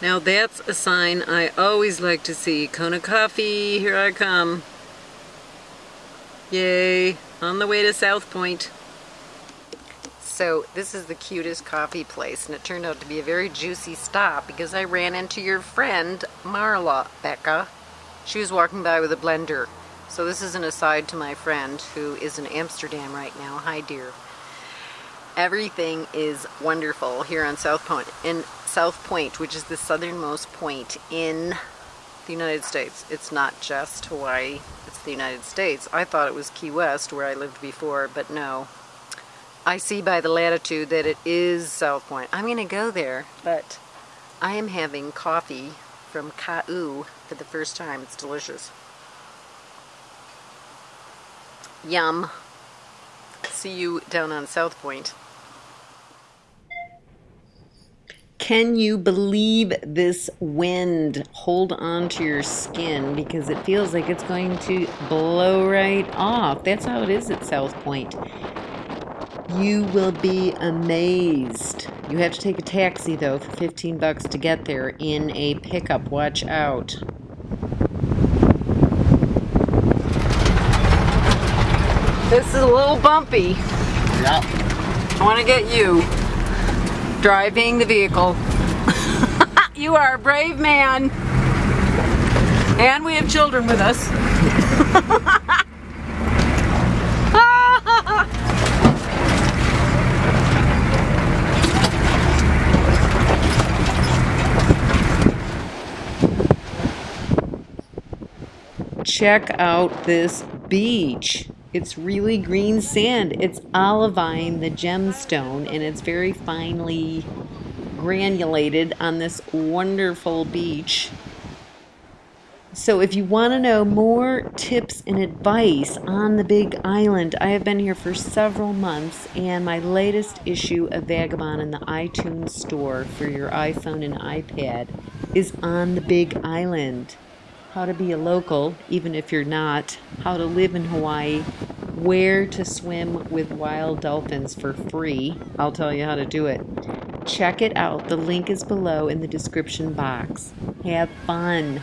Now that's a sign I always like to see. Kona Coffee, here I come. Yay, on the way to South Point. So this is the cutest coffee place and it turned out to be a very juicy stop because I ran into your friend Marla Becca. She was walking by with a blender. So this is an aside to my friend who is in Amsterdam right now. Hi dear. Everything is wonderful here on South Point. In South Point, which is the southernmost point in the United States. It's not just Hawaii, it's the United States. I thought it was Key West where I lived before, but no. I see by the latitude that it is South Point. I'm going to go there, but I am having coffee from Ka'u for the first time. It's delicious. Yum. See you down on South Point. Can you believe this wind? Hold on to your skin because it feels like it's going to blow right off. That's how it is at South Point. You will be amazed. You have to take a taxi though for 15 bucks to get there in a pickup. Watch out. This is a little bumpy. Yeah. I want to get you driving the vehicle. you are a brave man. And we have children with us. Check out this beach. It's really green sand. It's olivine, the gemstone, and it's very finely granulated on this wonderful beach. So if you want to know more tips and advice on the Big Island, I have been here for several months, and my latest issue of Vagabond in the iTunes store for your iPhone and iPad is on the Big Island how to be a local, even if you're not, how to live in Hawaii, where to swim with wild dolphins for free. I'll tell you how to do it. Check it out. The link is below in the description box. Have fun.